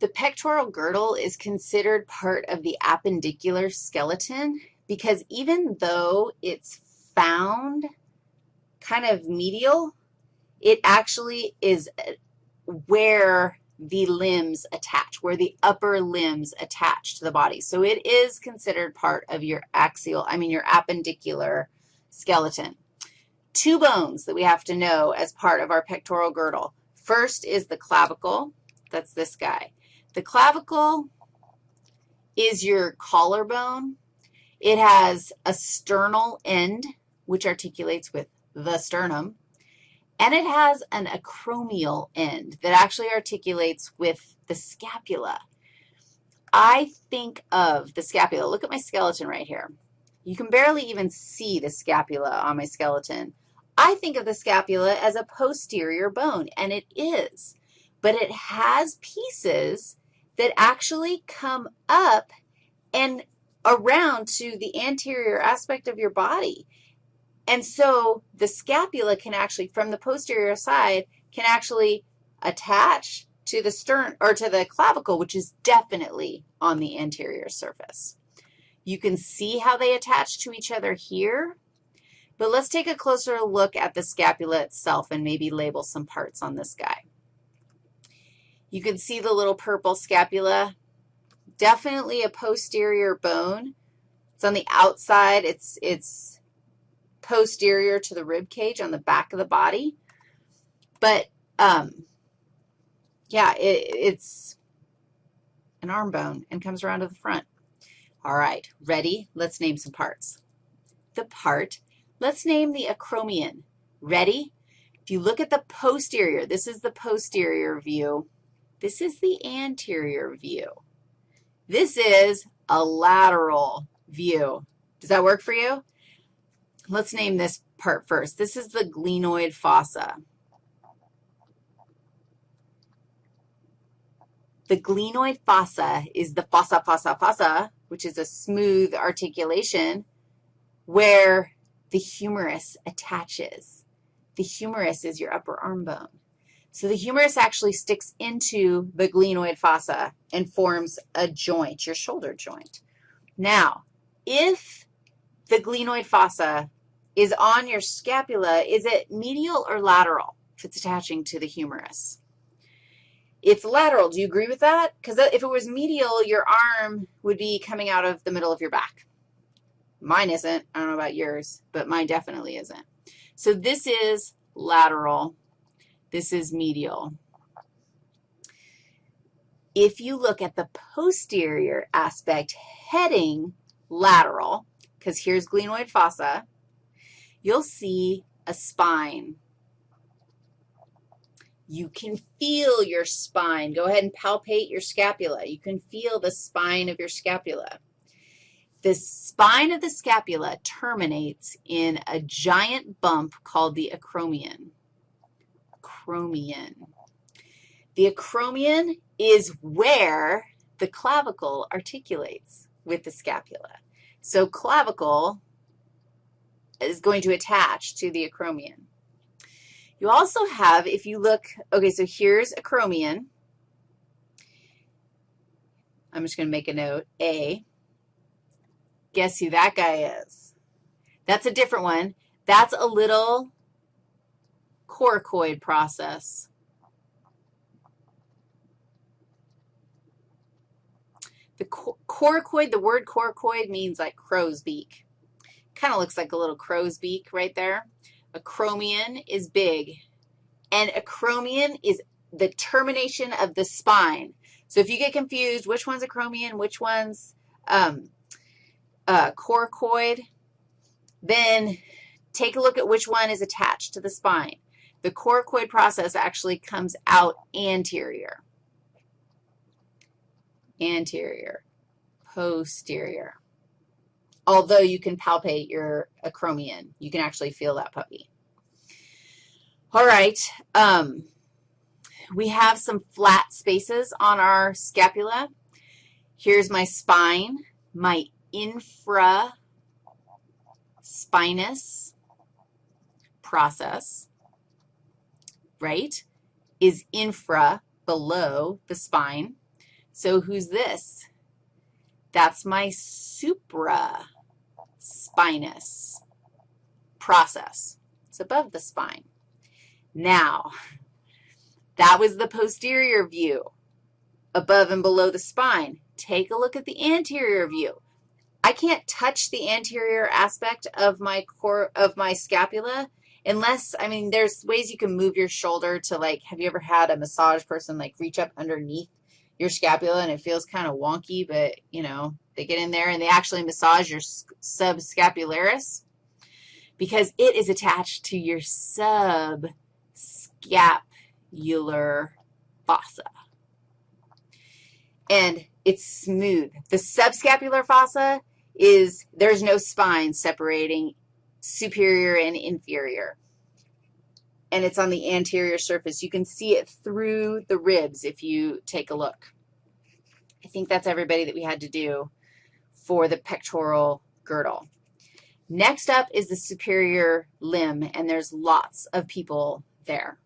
The pectoral girdle is considered part of the appendicular skeleton because even though it's found kind of medial, it actually is uh, where the limbs attach, where the upper limbs attach to the body. So it is considered part of your axial, I mean your appendicular skeleton. Two bones that we have to know as part of our pectoral girdle. First is the clavicle. That's this guy. The clavicle is your collarbone. It has a sternal end, which articulates with the sternum, and it has an acromial end that actually articulates with the scapula. I think of the scapula. Look at my skeleton right here. You can barely even see the scapula on my skeleton. I think of the scapula as a posterior bone, and it is, but it has pieces that actually come up and around to the anterior aspect of your body. And so the scapula can actually, from the posterior side, can actually attach to the stern or to the clavicle, which is definitely on the anterior surface. You can see how they attach to each other here, but let's take a closer look at the scapula itself and maybe label some parts on this guy. You can see the little purple scapula. Definitely a posterior bone. It's on the outside. It's, it's posterior to the rib cage on the back of the body. But, um, yeah, it, it's an arm bone and comes around to the front. All right, ready? Let's name some parts. The part, let's name the acromion. Ready? If you look at the posterior, this is the posterior view. This is the anterior view. This is a lateral view. Does that work for you? Let's name this part first. This is the glenoid fossa. The glenoid fossa is the fossa, fossa, fossa, which is a smooth articulation where the humerus attaches. The humerus is your upper arm bone. So the humerus actually sticks into the glenoid fossa and forms a joint, your shoulder joint. Now, if the glenoid fossa is on your scapula, is it medial or lateral if it's attaching to the humerus? It's lateral. Do you agree with that? Because if it was medial, your arm would be coming out of the middle of your back. Mine isn't. I don't know about yours, but mine definitely isn't. So this is lateral this is medial. If you look at the posterior aspect heading lateral, because here's glenoid fossa, you'll see a spine. You can feel your spine. Go ahead and palpate your scapula. You can feel the spine of your scapula. The spine of the scapula terminates in a giant bump called the acromion acromion. The acromion is where the clavicle articulates with the scapula. So clavicle is going to attach to the acromion. You also have, if you look, okay, so here's acromion. I'm just going to make a note, A. Guess who that guy is? That's a different one. That's a little coracoid process. The coracoid, the word coracoid means like crow's beak. Kind of looks like a little crow's beak right there. Acromion is big, and acromion is the termination of the spine. So if you get confused, which one's acromion, which one's um, uh, coracoid, then take a look at which one is attached to the spine. The coracoid process actually comes out anterior. Anterior, posterior. Although you can palpate your acromion. You can actually feel that puppy. All right. Um, we have some flat spaces on our scapula. Here's my spine, my infraspinous process right, is infra, below the spine. So who's this? That's my supraspinous process. It's above the spine. Now, that was the posterior view, above and below the spine. Take a look at the anterior view. I can't touch the anterior aspect of my core, of my scapula unless, I mean, there's ways you can move your shoulder to, like, have you ever had a massage person, like, reach up underneath your scapula and it feels kind of wonky, but, you know, they get in there and they actually massage your subscapularis because it is attached to your subscapular fossa. And it's smooth. The subscapular fossa is there's no spine separating superior and inferior. And it's on the anterior surface. You can see it through the ribs if you take a look. I think that's everybody that we had to do for the pectoral girdle. Next up is the superior limb, and there's lots of people there.